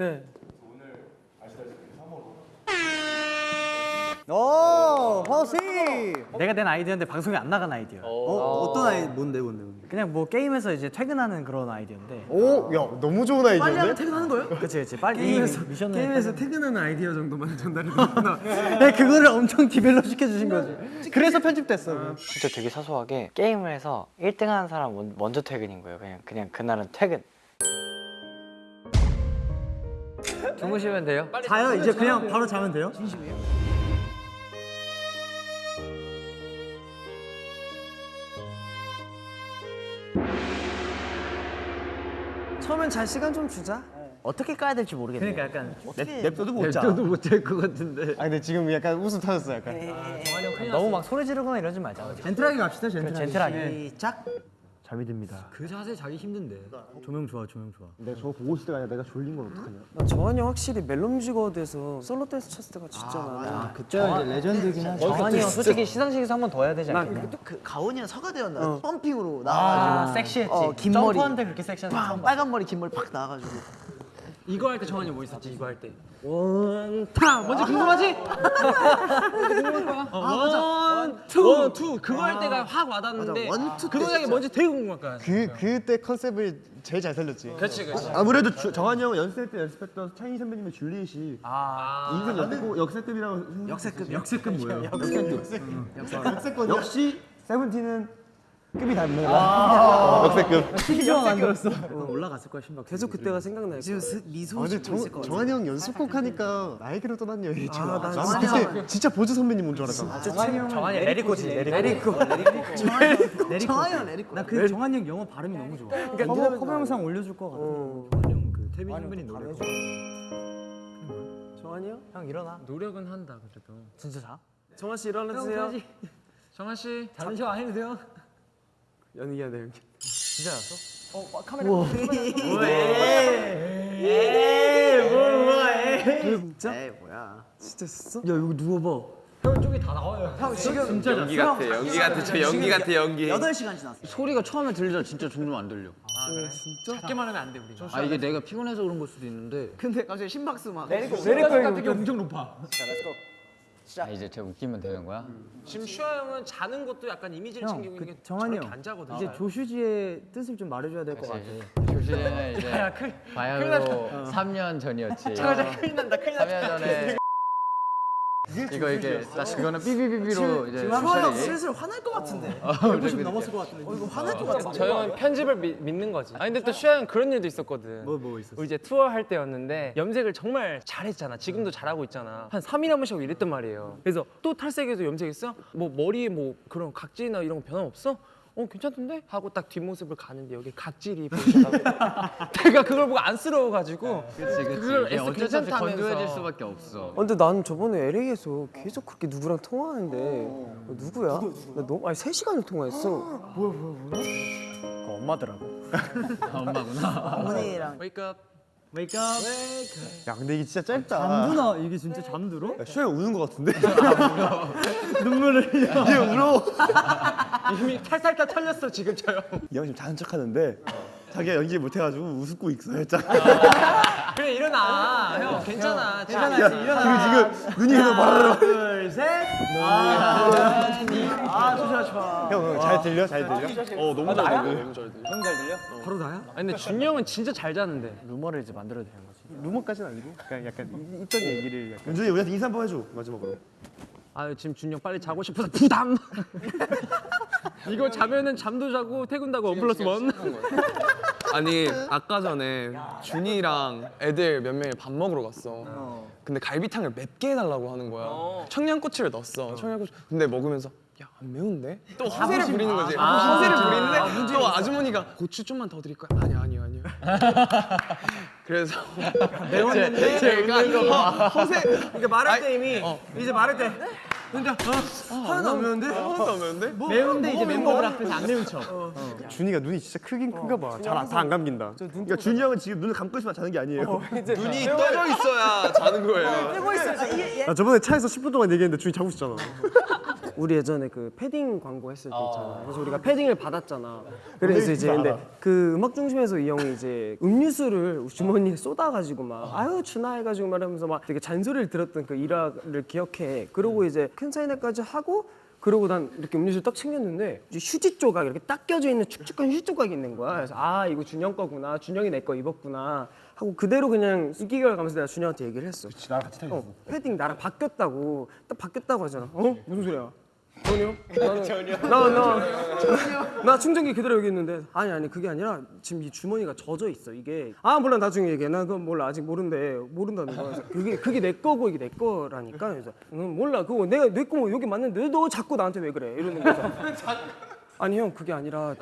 네. 오 파우씨. 내가 낸 아이디어인데 방송에 안 나간 아이디어. 어 어떤 아이 뭔데 뭔데 뭔데. 그냥 뭐 게임에서 이제 퇴근하는 그런 아이디어인데. 오, 야 너무 좋은 아이디어인데? 퇴근하는 거예요? 그치 그치 빨리 게임에서 이 미션을 게임에서 퇴근하는 아이디어 정도만 전달해 드렸구나. 네, 그거를 엄청 develop 시켜주신 거지. 그래서 편집됐어. 진짜 되게 사소하게 게임을 해서 1등 하는 사람 먼- 먼저 퇴근인 거예요. 그냥 그냥 그날은 퇴근. 주무시면 돼요. 자요 이제 그냥 바로 자면 돼요? 처음엔 잘 시간 좀 주자. 어떻게 까야 될지 모르겠네. 그러니까 약간 냅둬도 못 자. 저도 못할 것 같은데. 아 근데 지금 약간 웃음 터졌어 약간. 너무 막 소리 지르거나 이러지 말자. 젠틀하게 갑시다 젠틀하게. 젠틀하게. 시작. 잘 믿습니다. 그 자세 자기 힘든데. 조명 좋아 조명 좋아. 내가 저거 보고 있을 때가 아니라 내가 졸린 건 어떡하냐. 나 정한이 형 확실히 멜론 뮤직어워드에서 솔로 댄스 췄을 때가 진짜 많아. 그쵸 이제 레전드긴 하죠. 정한이 형 솔직히 시상식에서 한 번 더 해야 되지 나 않겠냐? 그 가온이랑 서가대였나? 펌핑으로 아 나와가지고 섹시했지. 어, 긴 머리. 점프하는데 그렇게 섹시한 거 빨간 머리 긴 머리 팍 나와가지고. 이거 할 때 정한이 뭐 있었지? 이거 할 때. one two 뭔지 궁금하지? 어, one, two, one, two. 그거 할 때가 확 와닿는데 맞아, one, two 그때 동작이. 뭔지 되게 궁금할 거야. 그 그때 컨셉을 제일 잘 살렸지. 그렇지, 그렇지. 아무래도 주, 정한이 형 연습생 때 연습했던 차이 선배님의 줄리엣이 아, 인생 역대급 역세급이라고 역세급. 역세급 뭐예요? 역세권 역시 세븐틴은 급이 다르네. 역세급. TV조항 안 들었어. 올라갔을 거야 심박. 계속 그때가 생각나요. 지금 스- 미소 아, 근데 짓고 있을 것 정, 같아. 정한이 형 연습곡 하니까 나에게로 떠난 여인이잖아. 아, 난 그때 진짜 보조 선배님 온 줄 알았잖아. 정한이 레리코지 Let It Go. 정한이 형 레리코. 나그 정한이 형 영어 발음이 너무 좋아. 그러니까 커버, 커버 영상 올려줄 거 같아. 정한이 형그 태민 선배님 노래. 정한이 형? 형 일어나. 노력은 한다 그래도. 진짜 자? 정한 씨 일어나세요. 정한 씨. 안 해도 돼요? 연기야 내 연기. 진짜 잤어? 진짜? 에이 뭐야. 진짜 했어? 야 이거 누워봐. 형 쪽이 다 나와요. 형 지금 진짜 연기 같아 연기 같아 저 연기 같아 연기 8시간 지났어. 소리가 처음에 들리자 진짜 종종 안 들려. 작게만 하면 안돼 우리. 아 이게 내가 피곤해서 그런 걸 수도 있는데. 근데 갑자기 심박수 막. 내리고 값이 엄청 높아. 아 이제 제가 웃기면 되는 거야? 지금 슈아 형은 자는 것도 약간 이미지를 형, 챙기고 그 있는 게 정한이 저렇게 형. 안 자거든. 이제 조슈지의 뜻을 좀 말해줘야 될 것 같아. 조시는 이제 바야흐로 3년 전이었지. 큰일 난다 큰일 난다. 3년 전에 이거 이게 나 그거는 삐삐삐삐로 이제 주환이 형 슬슬 화날 것 같은데. 150 넘었을 것 같은데. 어 이거 화날 것 같은데. 저 형은 편집을 미, 믿는 거지. 아 근데 또 슈아 형 그런 일도 있었거든. 뭐, 뭐 있었어? 우리 이제 투어 할 때였는데 염색을 정말 잘했잖아. 지금도 잘하고 있잖아. 한 3일에 한 번씩 하고 이랬단 말이에요. 그래서 또 탈색해서 염색했어? 뭐 머리에 뭐 그런 각질이나 이런 거 변함 없어? 어 괜찮던데? 하고 딱 뒷모습을 가는데 여기 각질이 보이더라고. 내가 그걸 보고 안쓰러워가지고 그치 그치. 그걸 없이 괜찮다면서. 건조해질 수밖에 없어. 어, 근데 나는 저번에 LA에서 계속 그렇게 누구랑 통화하는데 어, 누구야? 나 너무 아니 3 시간을 통화했어. 그 엄마더라고. 아, 엄마구나. 어머니랑 Wake up. 웨이크업. 야 근데 이게 진짜 짧다. 잠드나 이게 진짜 잠들어? 야, 형 우는 것 같은데? 눈물을 흘려. 얘 울어. 이미 탈탈탈 털렸어 지금 저 형. 이형 지금 자는 척 하는데 자기가 연기 못해가지고 웃고 있어 살짝. 그래 일어나. 형 괜찮아. 괜찮아. 그리고 지금 눈이 계속 바라라. 둘 셋. 아 좋아. 형잘 들려? 잘 들려? 어 너무 잘 들려. 너무 잘 들려. 바로 나야? 아니 근데 준이 형은 진짜 잘 자는데. 루머를 이제 만들어야 되는 거지. 루머까지는 아니고 그냥 약간 이- 있던 얘기를 약간. 윤준이 우리한테 인사 한번 해줘 마지막으로. 아 지금 준이 형 빨리 자고 싶어서 부담. 이거 자면은 잠도 자고 퇴근도 하고 원 플러스 원. 아니 아까 전에 준이랑 애들 몇 명이 밥 먹으러 갔어 근데 갈비탕을 맵게 해달라고 하는 거야 청양고추를 넣었어 청양고추 근데 먹으면서 야안 매운데? 또 허세를 부리는 거지 허세를 부리는데 또 아주머니가 고추 좀만 더 드릴까요? 아니야 아니야 아니야 그래서 매웠는데 제가 허, 허세 그러니까 말할 때 이미 어. 이제 말할 때 근데 어, 하나도 안 매운데? 하나도 안 매운데? 매운데 이제 멤버들 앞에서 안 매운 척. 준이가 눈이 진짜 크긴 큰가 봐. 잘 다 안 감긴다. 그러니까 준이 형은 지금 눈을 감고 있으면 자는 게 아니에요. 눈이 떠져 있어야 자는 거예요 나 저번에 차에서 10분 동안 얘기했는데 준이 자고 있었잖아. 우리 예전에 그 패딩 광고 했을 때 있잖아. 그래서 우리가 패딩을 받았잖아. 그래서 이제 근데 그 음악 중심에서 이 형이 이제 음료수를 주머니에 쏟아가지고 막 아유 준아 해가지고 말하면서 막 되게 잔소리를 들었던 그 일화를 기억해. 그러고 이제 큰 사인회까지 하고 그러고 난 이렇게 음료수 딱 챙겼는데 이제 휴지 조각 이렇게 딱 껴져 있는 축축한 휴지 조각이 있는 거야. 그래서 아 이거 준영 거구나. 준영이 내 거 입었구나. 하고 그대로 그냥 이기결 가면서 내가 준영한테 얘기를 했어. 나랑 같이 타겠어. 어, 패딩 나랑 바뀌었다고 딱 바뀌었다고 하잖아. 어? 무슨 소리야? 전혀? 나는 나나 나 충전기 그대로 여기 있는데. 아니 아니 그게 아니라 지금 이 주머니가 젖어 있어 이게. 아 몰라 나중에 얘기해. 나 그건 몰라. 아직 모른대. 모른다는 거야. 그래서 그게 그게 내 거고 이게 내 거라니까. 그래서 응, 몰라. 그거 내가 내 거 여기 맞는데 너 자꾸 나한테 왜 그래? 이러는 거죠. 아니 형 그게 아니라.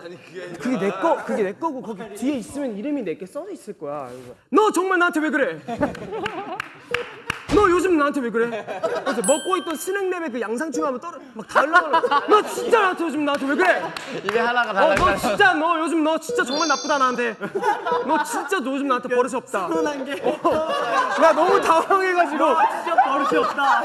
그게 내 거 그게 내 거고 거기 뒤에 있으면 이름이 내게 써져 있을 거야. 그래서 너 정말 나한테 왜 그래 나한테 왜 그래? 그래서 먹고 있던 스낵랩에 그 양상추 하면 떨어 막 달라고 너 진짜 나한테 요즘 나한테 왜 그래? 입에 하나가 어, 달라. 너 진짜 너 요즘 너 진짜 정말 나쁘다 나한테. 너 진짜 너 요즘 나한테 버릇이 없다. 서운한 게나 너무 당황해가지고. 진짜 버릇이 없다.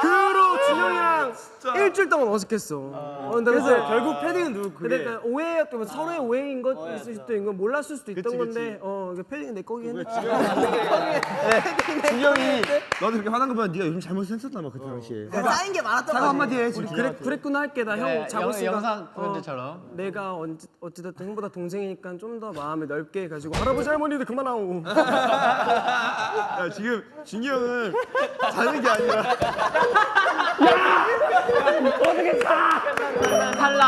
그후 로 준영이랑 일주일 동안 어색했어. 어, 근데 그래서 결국 패딩은 누구 그게? 그러니까 오해였던 서로의 오해인 것 있을 수도 건 몰랐을 수도 있던 건데 어그 패딩은 내 거긴 해 준영이 너도 그렇게 화난 거 보면 네가 요즘 잘못 했었나 봐 그때 당시에. 쌓인 게 많았던 사과 한마디 해. 지금. 그래, 그랬구나 할게. 나형 네, 자고 영- 있으니까 영상 어, 포인트처럼. 내가 언제, 어찌됐든 형보다 동생이니까 좀 더 마음을 넓게 해가지고 할아버지 할머니들 그만하고 야 지금 준이 형은 자는 게 아니라 탈락.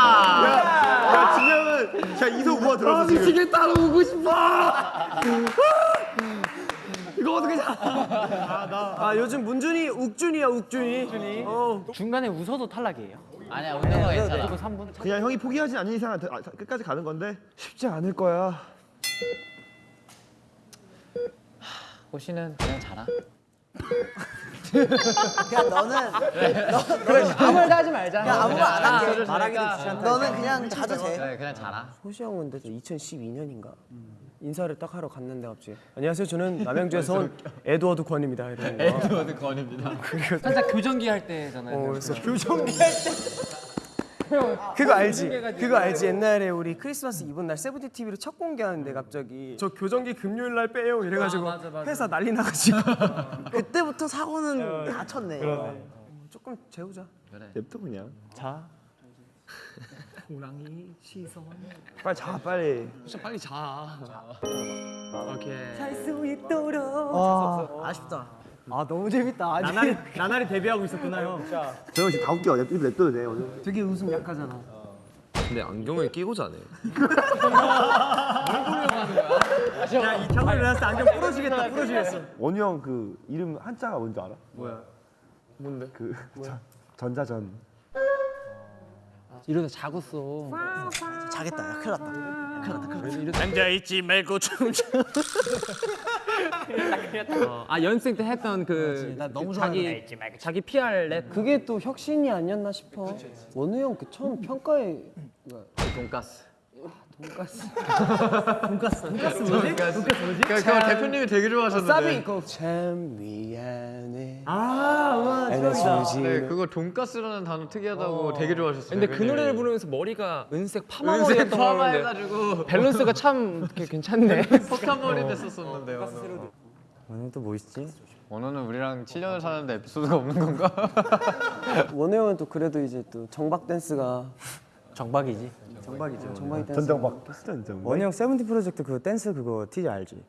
야 형은 그냥 이속 우아 들었어 지금. 미치게 따라오고 싶어 아 요즘 문준이 욱준이야 욱준이 어 중간에 웃어도 탈락이에요. 아니야 웃는 거 괜찮아. 그리고 3분. 그냥 형이 포기하지 않는 이상 아, 끝까지 가는 건데 쉽지 않을 거야. 호시는 그냥 자라. 그냥 너는 아무 말도 하지 말자. 그냥 아무 말 안 할게. 말하기도 너는 그냥 자도 돼. 그래 그냥 자라. 호시 형은 근데 2012년인가 인사를 딱 하러 갔는데 갑자기 안녕하세요 저는 남양주에서 온 에드워드 권입니다 에드워드 권입니다. 살짝 교정기 할 때잖아요. 어, 그래서 교정기 할 때 그거 알지? 그거 알지? 옛날에 우리 크리스마스 이브 날 세븐틴 TV로 첫 공개하는데 갑자기 저 교정기 금요일 날 빼요 이래가지고 회사 난리 나가지고 그때부터 사고는 다 쳤네. 조금 재우자 냅둬 그냥. 자. 호랑이 시선 빨리 자 빨리. 진짜 빨리 자. 오케이. 잘 수 있도록 아, 아쉽다. 아 너무 재밌다. 아니, 나날이 나날이 데뷔하고 있었구나 형. 저형 지금 다 웃겨. 냅둬 냅둬도 돼 오늘. 되게 웃음 약하잖아 근데 안경을 끼고 자네. 야이 창을 일어났을 때 안경 부러지겠다 부러지겠어. 원우 형그 이름 한자가 뭔지 알아? 뭔데? 그 전- 전자전. 이러다 자고 써. 자겠다. 야, 큰일 났다. 큰일 났다. 큰일 났다. 앉아 있지 말고 춤춰 어, 아 연습생 때 했던 그, 나 너무 그 자기 자기 PR 랩 그게 또 혁신이 아니었나 싶어. 원우 형 그 처음 평가에 돈가스. 돈가스 돈가스 뭐지? 돈가스 뭐지? 그 거 대표님이 되게 좋아하셨는데. 사비 이거 참 미안해 아 우와 안아주지 네, 그거 돈가스라는 단어 특이하다고 되게 좋아하셨어요. 근데 그. 노래를 부르면서 머리가 은색 파마 은색 머리였던 파마 해가지고 밸런스가 참 괜찮네. 폭탄 머리 됐었었는데요. 오늘 또 뭐 있지? 원호는 우리랑 7년을 사는데 에피소드가 없는 건가? 원우 형은 또 그래도 이제 또 정박 댄스가 정박이지. 정박이죠 정박이 댄스 전정박. 전정박. 원우 형 세븐틴 프로젝트 그 댄스 그거 티저 알지?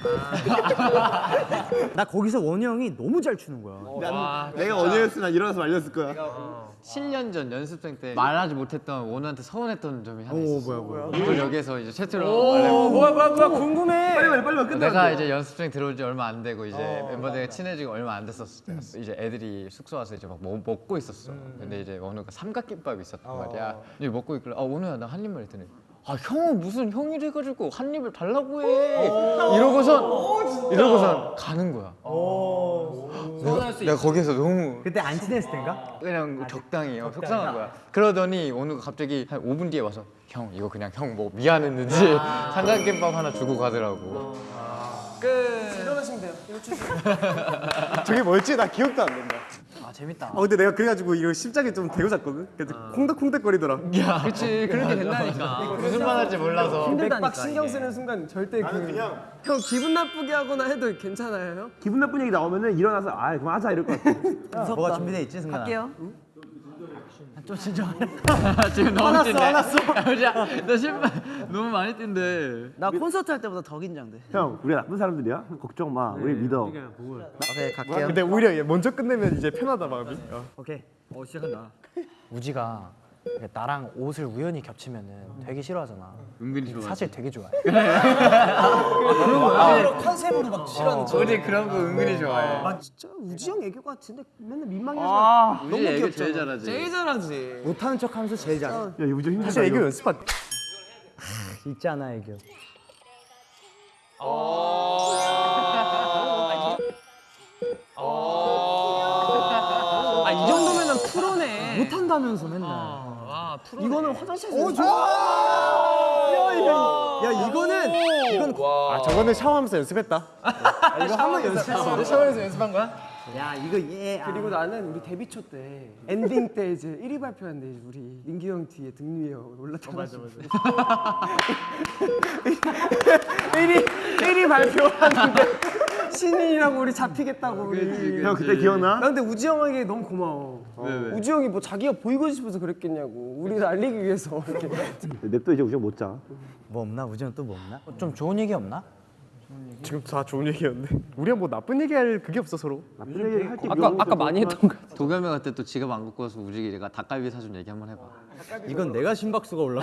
나 거기서 원우 형이 너무 잘 추는 거야. 와, 내가 원우였으면 일어나서 말렸을 거야. 7년 전 연습생 때 말하지 못했던 원우한테 서운했던 점이 하나 있었어. 뭐야 뭐야. 그걸 여기서 이제 채팅으로 말해. 뭐야 뭐야 뭐야 궁금해 빨리 빨리 빨리 빨리 끝나. 내가 이제 연습생 들어온 지 얼마 안 되고 이제 멤버들과 친해지고 얼마 안 됐었을 때였어. 이제 애들이 숙소 와서 이제 막 뭐, 먹고 있었어. 근데 이제 원우가 삼각김밥이 있었단 말이야. 이제 먹고 있길래 아 원우야 나 한 입만 했더니 아 형은 무슨 형이래 가지고 한 입을 달라고 해. 이러고선 이러고선 가는 거야. 내가, 내가 거기서 너무 그때 안 친했을 땐가? 그냥 적당히 어, 속상한 거야. 그러더니 원우가 갑자기 한 5분 뒤에 와서 형 이거 그냥 형 뭐 미안했는지 삼각김밥 하나 주고 가더라고. 일어나시면 돼요 이거 주세요 저게 뭐였지? 나 기억도 안 난다. 재밌다. 아 근데 내가 그래가지고 이거 심장에 좀 대고 잤거든. 그래서 콩닥콩닥거리더라. 그렇지 그렇게 된다니까. 무슨 말 할지 몰라서. 맥박 신경 쓰는 순간 절대 그형 기분 나쁘게 하거나 해도 괜찮아요 형? 기분 나쁜 얘기 나오면은 일어나서 아 그만하자 이럴 것 같아. 뭐가 준비돼 있지 승관아? 할게요 좀 진정. 지금 너무 화났어, 뛴네. 화났어. 야, 너 신발 너무 많이 뛴대. 나 콘서트 할 때보다 더 긴장돼. 형 우리가 나쁜 사람들이야. 걱정 마. 우리 믿어. 오케이 갈게요. 근데 오히려 얘 먼저 끝내면 이제 편하다 마음이. 어. 오케이. 어 시작한다. 우지가 나랑 옷을 우연히 겹치면은 되게 싫어하잖아. 은근히 좋아. 사실 되게 좋아해. 컨셉으로 막 싫어하는 우리 그런 거 은근히 좋아해. 아 진짜 우지 형 애교 같은데 맨날 민망해서 우리 애교 제일 잘하지. 제일 잘하지. 못하는 척하면서 제일 잘해. 야 이거 좀 힘들다. 사실 애교 연습한. 있지 않아 애교. 아이 정도면은 프로네. 못한다면서 맨날. 아. 이거는 화장실에서 오 좋아 야 이거는 이건 아 저거는 샤워하면서 연습했다. 이거 한번 연습했어 샤워에서 연습한 거야? 야 이거 얘. 그리고 나는 우리 데뷔 초 때 엔딩 때 이제 1위 발표하는데 우리 민규 형 뒤에 등 위에 올라타고 맞아 맞아 1위 1위 발표하는데 신인이라고 우리 잡히겠다고 우리 형 그때 기억나? 나 근데 우지 형에게 너무 고마워 우지 형이 뭐 자기가 보이고 싶어서 그랬겠냐고 우리를 알리기 위해서 이렇게 냅둬 이제 우정 못 자. 뭐 없나? 우정 또뭐 없나? 좀 좋은 얘기 없나? 지금 다 좋은 얘기였는데. 우리가 뭐 나쁜 얘기할 그게 없어 서로. 나쁜 얘기 할게 아까 아까 많이 했던 거. 도겸이 갈때 또 지갑 안 갖고 와서 우지기가 닭갈비 사준 얘기 한번 해봐. 이건 내가 심박수가 올라.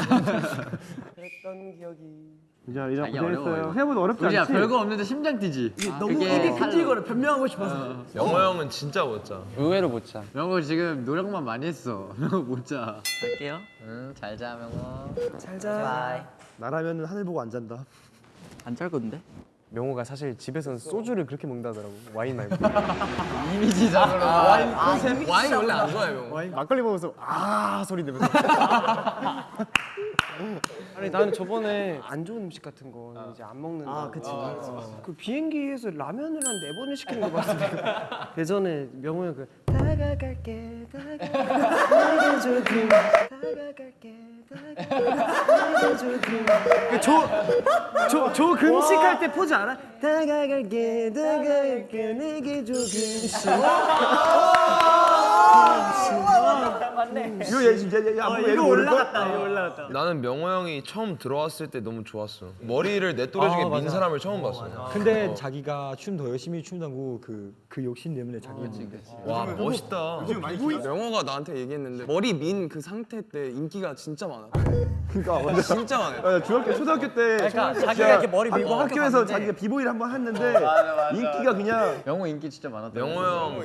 그랬던 기억이 이제 이제 고생했어요. 해보면 어렵지 않지? 별거 없는데 심장 뛰지. 너무 그게 입이 끈질거려 변명하고 싶어서. 영호 형은 진짜 못 자. 의외로 못 자. 명호 지금 노력만 많이 했어. 명호 못 자. 갈게요. 응, 잘 자, 명호. 잘자 나라면은 하늘 보고 안 잔다. 안짤 건데? 명호가 사실 집에서는 소주를 그렇게 먹는다더라고 와인 말고 이미지적으로. 와인 원래 안 좋아해 형. 와인 막걸리 먹으면서 아 소리 내면서. 아니 나는 저번에 안 좋은 음식 같은 거 이제 안 먹는다. 아 그치. 그 비행기에서 라면을 한 네 번을 시키는 거 봤어. 예전에 명호 형그 다가갈게 다가갈게 다가갈게 다가갈게 조금 저저 금식 할 때 포즈 알아? 다가갈게 다가갈게 내게 조금씩 이거 얘 진짜 얘 아무 이거 올라갔다. 이거 올라갔다. 나는 명호 형이 처음 들어왔을 때 너무 좋았어. 머리를 내 또래 중에 민 사람을 처음 봤어. 근데 자기가 춤 더 열심히 춘다고 그그 욕심 때문에 자기 와 멋있다. 명호가 나한테 얘기했는데 머리 민 그 상태 때 인기가 진짜 많아. 그러니까 맞아. 진짜 많아. 아, 중학교 초등학교 때 그러니까 자기가 이렇게 머리 밀고 어, 학교 학교에서 갔는데 자기가 비보이를 한 번 했는데 인기가 그냥 명호 인기 진짜 많았다. 명호 형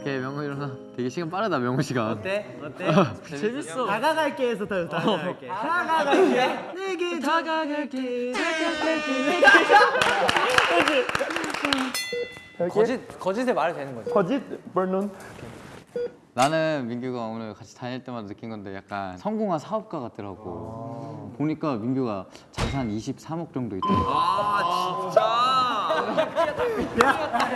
오케이, 명호 일어나. 되게 시간 빠르다, 명호 시간. 어때? 어때? 재밌어. 다가갈게 해서 더 다가갈게. 다가갈게. 내게 다가갈게. 다가갈게. 거짓 거짓에 말이 되는 거지. 거짓 버논. 나는 민규가 오늘 같이 다닐 때마다 느낀 건데 약간 성공한 사업가 같더라고. 보니까 민규가 자산 23억 정도 있더라고. 아 진짜.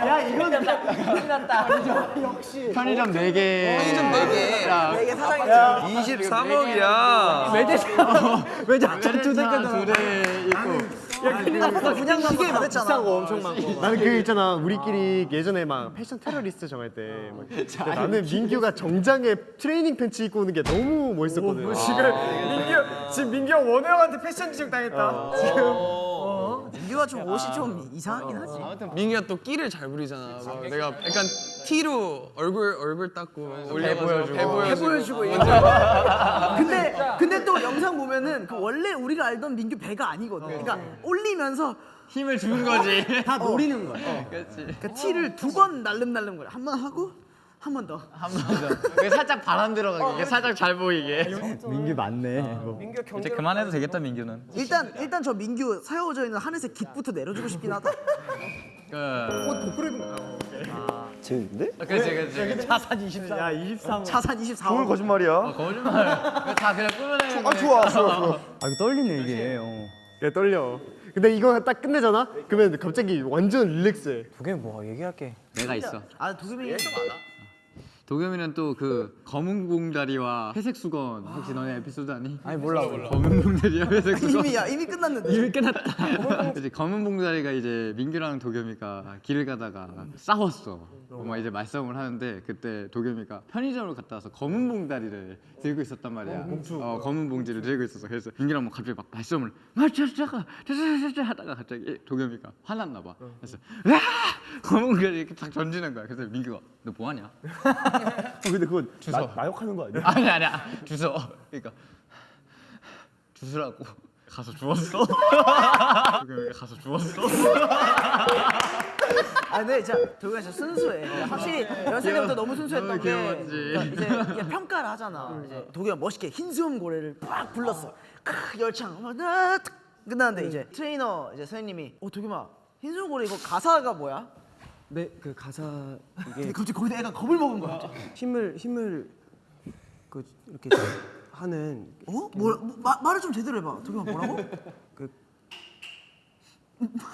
야 이건 편의점 4개. 편의점 4개. 내게 사장이야. 23억이야. 외제차 두대 있고. 그냥 시계 받았잖아. 나는 그 있잖아. 우리끼리 예전에 막 패션 테러리스트 정할 때 막, 근데 나는 민규가 정장에 트레이닝 팬츠 입고 오는 게 너무 멋있었거든. 지금 민규 지금 민규 형 원호 형한테 패션 지적 당했다. 민규가 좀 옷이 좀 이상하긴 하지. 민기가 또 끼를 잘 부리잖아. 막 내가 약간 티로 얼굴 얼굴 닦고 배 보여주고. 보여주고 근데 근데 또 영상 보면은 그 원래 우리가 알던 민규 배가 아니거든. 그러니까 올리면서 힘을 준 거지. 다 노리는 거야. 그렇지. 그러니까 티를 두 번 날름날름 거려. 한 번 하고 한 번 더. 한 번 더. 살짝 바람 들어가게. 살짝 잘 보이게. 민규 맞네. 뭐. 민규 경제 그만해도 되겠다, 민규는. 일단 일단 저 민규 사여져 있는 하늘색 깃부터 내려주고 싶긴 하다. 재밌는데? 그렇지, 그렇지. 자산 24. 야 23. 자산 24억. 그걸 거짓말이야. 거짓말. 다 그냥 꾸며내는 아 좋아 좋아 좋아. 아 이거 떨리네 이게. 어. 얘 떨려. 근데 이거 딱 끝내잖아? 그러면 갑자기 완전 릴렉스해. 그게 뭐 얘기할게. 내가 있어. 아 도겸이 도겸이는 또 그 검은 봉다리와 회색 수건 혹시 너네 에피소드 아니? 아니 몰라 검은 봉다리와 회색 수건 이미 야 이미 끝났는데. 이미 끝났다. 이제 검은 봉다리가 이제 민규랑 도겸이가 길을 가다가 싸웠어. 막 이제 말싸움을 하는데 그때 도겸이가 편의점을 갔다 와서 검은 봉다리를 들고 있었단 말이야. 어, 검은 봉지를 들고 있었어. 그래서 민규랑 뭐 갑자기 막 말싸움을 맞자자가 자자자자 하다가 갑자기 도겸이가 화났나 봐. 그래서 와 검은 봉다리 이렇게 딱 던지는 거야. 그래서 민규가 너 뭐하냐? 어, 근데 그건 주워. 나, 욕하는 거 아니야? 아니 아니야 주워. 그러니까 주스라고 가서 주웠어. 가서 주웠어. 아 근데 진짜 도겸이 진짜 순수해. 확실히 연습 때부터 너무 순수했던 게 귀여웠지. 그러니까 이제 평가를 하잖아. 이제 도겸이 멋있게 흰수염 고래를 막 불렀어. 크 열창 막 나, 탁 끝났는데 이제 트레이너 이제 선생님이 어 도겸아 흰수염 고래 이거 가사가 뭐야? 네, 그 가사 근데 이게 갑자기 거기다 애가 겁을 먹은 거야. 힘을 힘을 그 이렇게 하는 어? 뭐, 뭐 마, 말을 좀 제대로 해봐. 도겸아 뭐라고?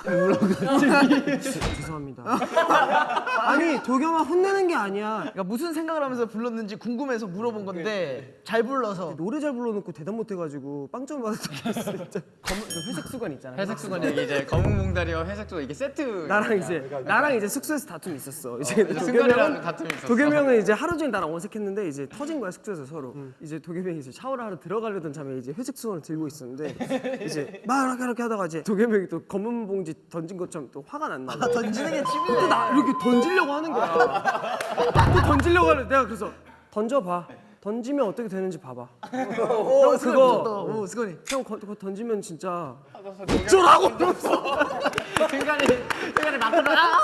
그 죄송합니다. 아니 도겸아 혼내는 게 아니야. 그러니까 무슨 생각을 하면서 불렀는지 궁금해서 물어본 건데 잘 불러서 노래 잘 불러놓고 대답 못해가지고 빵점 있어 진짜. 검은 그 회색 수건 있잖아. 회색 수건 얘기 이제 검은 봉다리와 회색 수건 이게 세트. 나랑 이제 나랑 이제 숙소에서 다툼이 있었어. 이제 도겸이 승관이랑 형은 다툼이 있었어. 도겸이 형은 이제 하루 종일 나랑 어색했는데 이제 터진 거야 숙소에서 서로. 이제 도겸이 형이 이제 샤워를 하러 들어가려던 참에 이제 회색 수건을 들고 있었는데 이제 막 이렇게 이렇게 하다가 이제 도겸이 형이 또 검은 봉지 던진 것처럼 또 화가 났나 봐. 던지는 게 취미네. 또나 이렇게 던지려고 하는 거야. 또 던지려고 하는데 내가 그래서 던져봐. 던지면 어떻게 되는지 봐봐. 오, 형 그거. 오, 스건이. 형 거- 그거 던지면 진짜 어쩌라고 이러면서 승관이 승관이 막 들어가.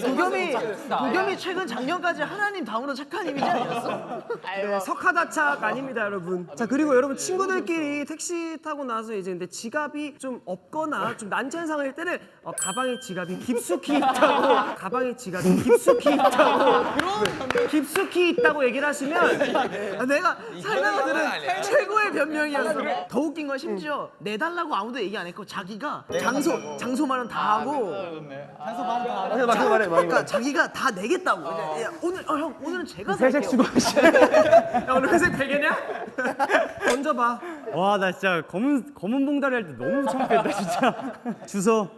도겸이 도겸이 최근 작년까지 하나님 다음으로 착한 이미지 아니었어? 네, 석하다착 아닙니다, 여러분. 자 그리고 여러분 친구들끼리 택시 타고 나서 이제 근데 지갑이 좀 없거나 좀 난처한 상황일 때는 어, 가방에 지갑이 깊숙이 있다고 가방에 지갑이 깊숙이 있다고 깊숙이 있다고 얘기를 하시면 아, 내가 살다가 들은 최고의 변명이었어. 더 웃긴 건 심지어 내달라고 아무도 얘기 안 했고 자기가 장소 장소 마련 다 하고 장소 마련 다 하고 말해, 그러니까 자기가 다 내겠다고. 야, 오늘 어, 형 오늘은 제가 회색 살게요. 수건 야 오늘 회색 베개냐? 던져봐. 와 나 진짜 검은 검은 봉다리 할 때 너무 창피했다 진짜. 주소.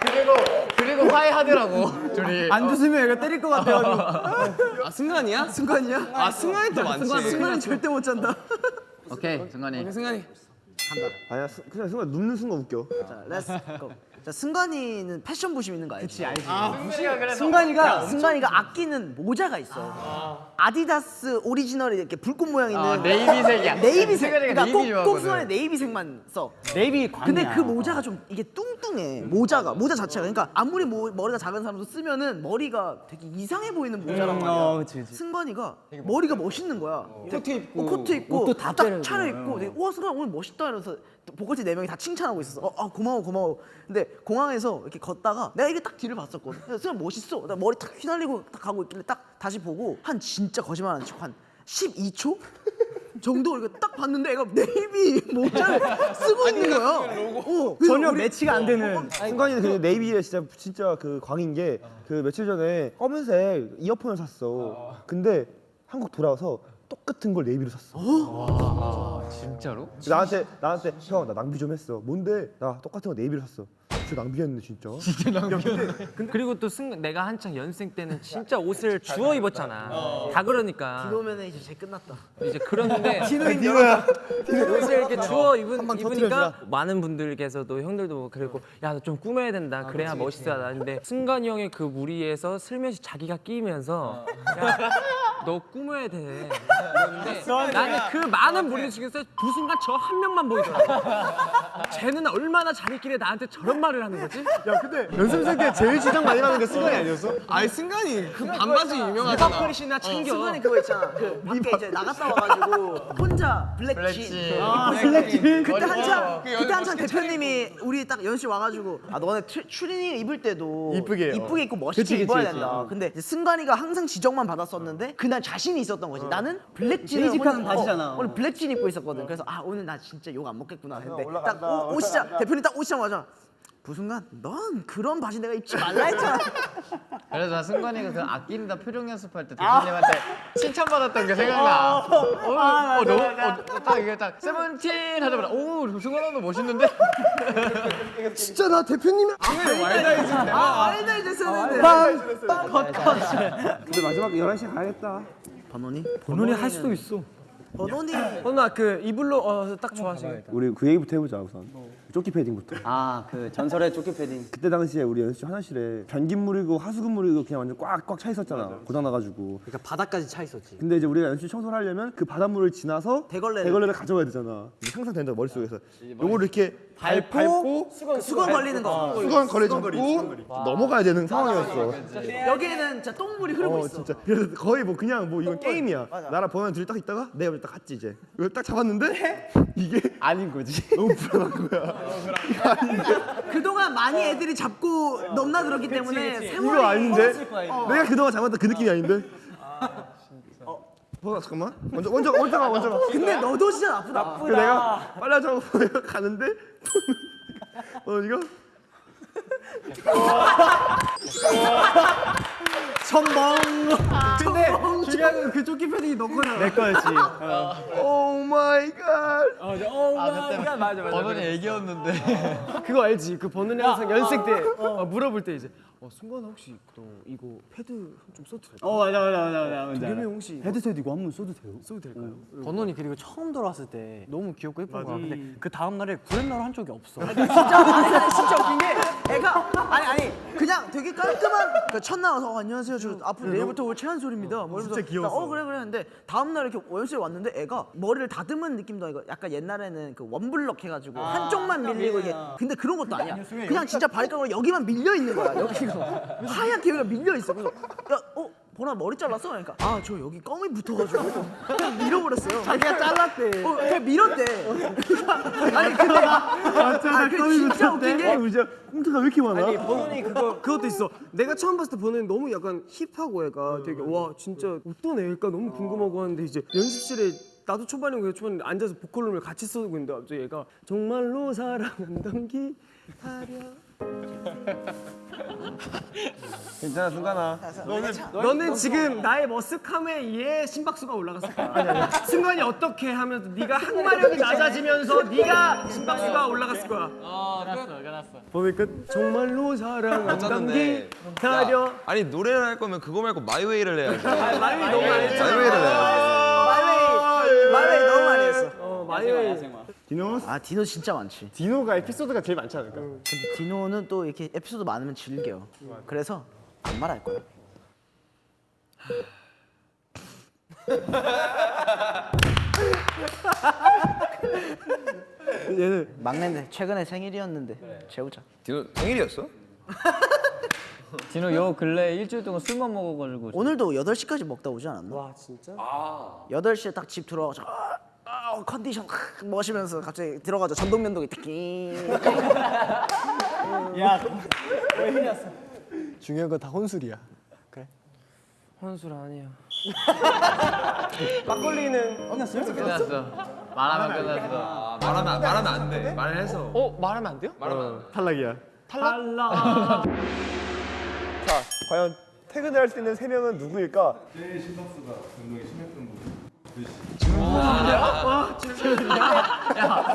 그리고 그리고 화해하더라고 둘이. 안 주시면 얘가 때릴 것 같아가지고. 아 승관이야? 승관이야? 아 승관이 더 많지. 승관이 절대 못 잔다. 오케이 승관이. 승관이. 아니야, 스- 그냥 승관 눕는 순간 웃겨. 자, let's go. 자, 승관이는 패션 부심 있는 거 알지? 알지. 승관이가 승관이가 아끼는 모자가 있어. 아디다스 오리지널 이렇게 불꽃 모양 있는 아, 네이비색이야. 네이비색. 승관이가 그러니까 네이비 꼭, 꼭 좋아하거든. 승관이 네이비색만 써. 네이비 광이야. 근데 그 모자가 좀 이게 뚱뚱해. 모자가 모자 자체가 그러니까 아무리 모, 머리가 작은 사람도 쓰면은 머리가 되게 이상해 보이는 모자란 말이야. 어, 그치, 그치. 승관이가 머리가 멋있는 거야. 코트 입고, 코트 입고 옷도 다딱 때리고. 차려 입고 되게 와 승관 오늘 멋있다 이러면서 보컬팀 네 명이 다 칭찬하고 있었어. 어, 아 고마워 고마워. 근데 공항에서 이렇게 걷다가 내가 이게 딱 뒤를 봤었거든. 그래서 승관 멋있어. 나 머리 탁 휘날리고 딱 가고 있길래 딱 다시 보고 한 진짜 거짓말 안 치고 한 12초 정도 이렇게 딱 봤는데 애가 네이비 모자를 쓰고 있는 거야. 어, 전혀 우리- 매치가 안 되는. 승관이는 그 네이비에 진짜 진짜 그 광인 게 그 며칠 전에 검은색 이어폰을 샀어. 근데 한국 돌아와서 똑같은 걸 네이비로 샀어. 아 진짜로? 나한테 나한테 형 나 낭비 좀 했어. 뭔데? 나 똑같은 거 네이비로 샀어. 진짜 낭비했네 진짜. 그리고 또 승, 내가 한창 연생 때는 진짜 옷을 주워 입었잖아. 다 그러니까 그러면은 이제 제 끝났다. 이제 그러는데 디노야. 옷을 이렇게 주워 입은, 입으니까 많은 분들께서도 형들도 뭐 그리고 야너좀 꾸며야 된다 그래야 멋있어 나는데 승관이 형의 그 무리에서 슬며시 자기가 끼면서 야 너 꾸며야 돼 이러는데 나는 그 많은 무리 중에서 그 순간 저 한 명만 보이더라고 쟤는 얼마나 자기끼리 나한테 저런 말을 하는 거지? 야 근데 연습생 때 제일 지적 많이 나는 게 승관이 아니었어? 아니 승관이 그 반바지 유명하잖아. 리버클이나 챙겨 승관이 그거 있잖아. 그 밖에 이제 나갔다 와가지고 혼자 블랙진. 블랙진. 그때 한참 그 그때 한참 대표님이 우리 딱 연습실 와가지고 아 너네 트, 추리닝 입을 때도 이쁘게, 어. 이쁘게 입고 멋있게 입어야 그치. 된다. 근데 승관이가 항상 지적만 받았었는데 그날 자신이 있었던 거지. 나는 블랙진을 basic한 오늘- 바지잖아. 어, 오늘 블랙진 입고 있었거든. 그래서 아 오늘 나 진짜 욕 안 먹겠구나 했는데 딱 오, 오시자 대표님 딱 오시자마자 그 순간 넌 그런 바지 내가 입지 말라 했잖아. 그래서 나 승관이가 그 아낀다 표정 연습할 때 대표님한테 칭찬받았던 게 생각나. 어, 어, 어, 너무 어, 딱 이게 딱 세븐틴 하자마자 오 승관아 너 멋있는데? 진짜 나 대표님이 아 알다 이제 쓰는데. 근데 마지막 11시에 가야겠다 번호니? 본원이 할 수도 있어. 번호니? 어나 그 이불로 어, 딱 좋아하시겠다 우리 그 얘기부터 해보자 우선 조끼 패딩부터. 아 그 전설의 조끼 패딩. 그때 당시에 우리 연습실 화장실에 변기물이고 하수구물이고 그냥 완전 꽉꽉 차 있었잖아. 고장 나가지고. 그러니까 바닥까지 차 있었지. 근데 이제 우리가 연습실 청소를 하려면 그 바닷물을 지나서 대걸레를. 가져와야 되잖아. 항상 된다 머릿속에서. 요거를 이렇게 밟고, 수건, 수건 걸리는 거. 수건 거리 잡고 넘어가야 되는 상황이었어. 여기에는 진짜 똥물이 흐르고 어 있어. 진짜. 그래서 거의 뭐 그냥 뭐 이건 게임이야. 나랑 번호는 둘이 딱 있다가 내가 딱 갔지 이제. 이걸 딱 잡았는데 이게 아닌 거지. 너무 불안한 거야 그동안 많이 애들이 잡고 넘나들었기 때문에 이거 세월이 아닌데? 내가 그동안 잡았던 그 느낌이 아닌데? 어 번호 잠깐만. 먼저 먼저 먼저 가 먼저 가. 근데 너도 진짜 나쁘다. 그 내가 빨리 하자고 내가 가는데? 어 이거 근데 중요한 건그 조끼 패딩이 너 거잖아 내 거였지 oh my god 아 그때 맞아 맞아. 버논이 애기였는데. 그거 알지? 그 버논이 항상 연습 때 어, 물어볼 때 이제 어 승관아 혹시 너 이거 패드 좀 써도 될까? 어 맞아 맞아 맞아 맞아 맞아 형 혹시 헤드셋 이거 한번 써도 돼요? 써도 될까요? 버논이 그리고 처음 들어왔을 때 너무 귀엽고 예쁜 거야. 근데 그 다음 날에 구렛나루 한쪽이 없어. 진짜 진짜 웃긴 게 애가 아니 그냥 되게 깔끔한 그 첫날 와서 어, 안녕하세요. 저 앞으로 내일부터 올 최한솔입니다. 뭐 이러면서 진짜 귀여웠어. 나, 어 그래 그래 했는데 다음 날 이렇게 연습실 왔는데 애가 머리를 다듬은 느낌도 아니고 약간 옛날에는 그 원블럭 해가지고 한쪽만 밀리고 이게 근데 그런 것도 아니야. 그냥 진짜 발가락으로 여기만 밀려 있는 거야 여기가 하얗게 여기가 밀려 있어. 그래서 야 어 보나 머리 잘랐어? 그러니까. 아 저 여기 껌이 붙어가지고 그냥 밀어버렸어요. 자기가 잘랐대. 어 그냥 밀었대. 아니 근데 아, 그 진짜 웃긴 게 어 꽁트가 왜 이렇게 많아? 아니 번은이 그거 그것도 있어. 내가 처음 봤을 때 번은이 너무 약간 힙하고 애가 되게 와 진짜 어떤 애일까? 너무 궁금하고 하는데 이제 연습실에 나도 초반이고 얘 초반에 앉아서 보컬룸을 같이 쓰고 있는데 갑자기 얘가 정말로 사랑한던 기다려. 괜찮아 승관아 너는 지금 나의 머쓱함에 의해 심박수가 올라갔을 거야. 순간이 어떻게 하면서 네가 항마력이 낮아지면서 네가 심박수가 올라갔을 거야. 어 끝났어 끝났어. 번은 끝. 정말로. 기다려. 야, 아니 노래를 할 거면 그거 말고 My Way를 해야지. 아, 말이 너무 많이 했잖아. My Way를 해야지. My Way My Way 너무 많이 했어 어, 많이 디노 아 디노 진짜 많지 디노가 에피소드가 제일 많지 않을까? 근데 디노는 또 이렇게 에피소드 많으면 즐겨 그래서 안 말할 거야 얘는 막내인데 최근에 생일이었는데 재우자 디노 생일이었어? 진호 요 근래 일주일 동안 술만 먹어가지고 오늘도 8시까지 먹다 오지 않았나? 와 진짜? 8시에 딱 집 들어와서 아, 아, 컨디션 확 멋이면서 갑자기 들어가자 전동면도기 띠끼 중요한 건 다 혼술이야. 그래. 혼술 아니야. 막걸리는 끝났어. 말하면 끝났어. 아, 말하면 말하면 안 돼. 말해서. 어 말하면 안 돼요? 말하면 안 돼. 탈락이야. 달라. 자, 과연 퇴근을 할 수 있는 세 명은 누구일까?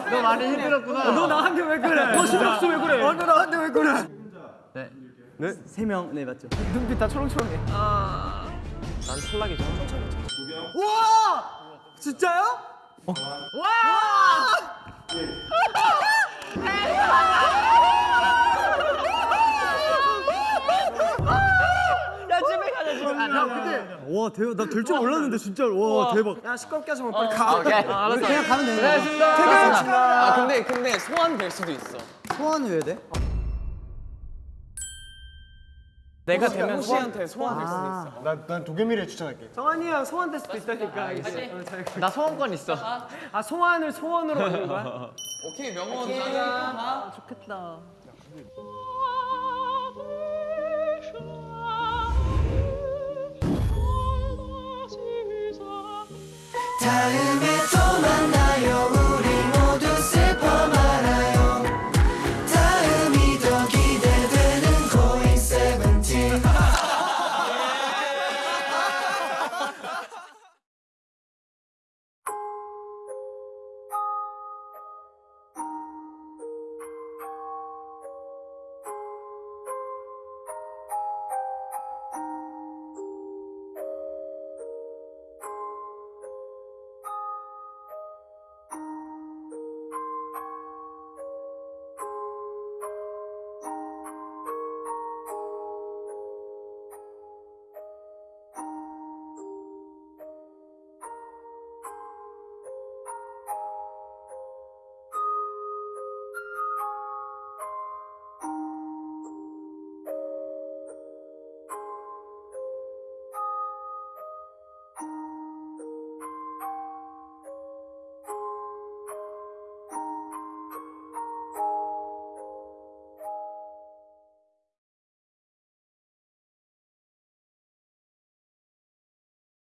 너 많이 힘들었구나. 너 나한테 왜 그래? 너 심박수 왜 그래? 어, 너 나한테 왜 그래? 네. 세 명 네 맞죠 눈빛 다 초롱초롱해 난 탈락이죠. 와! 진짜요? 와 대박. 나 될 줄 몰랐는데 진짜. 와 대박. 야 시끄럽게 하지 마 빨리 가. 그냥 가면 되는 거야. 아 근데 근데 소환 될 수도 있어. 소환을 왜 돼? 내가 되면 소환. 호시한테 소환 될 수도 있어. 난, 난 도겸이를 추천할게. 정한이 형 소환될 수도 있다니까 알겠어 어, 잘- 나 소원권 있어. 아 소환을 소원으로 하는 거야? 오케이 명언 하자. 좋겠다 た夢と学よ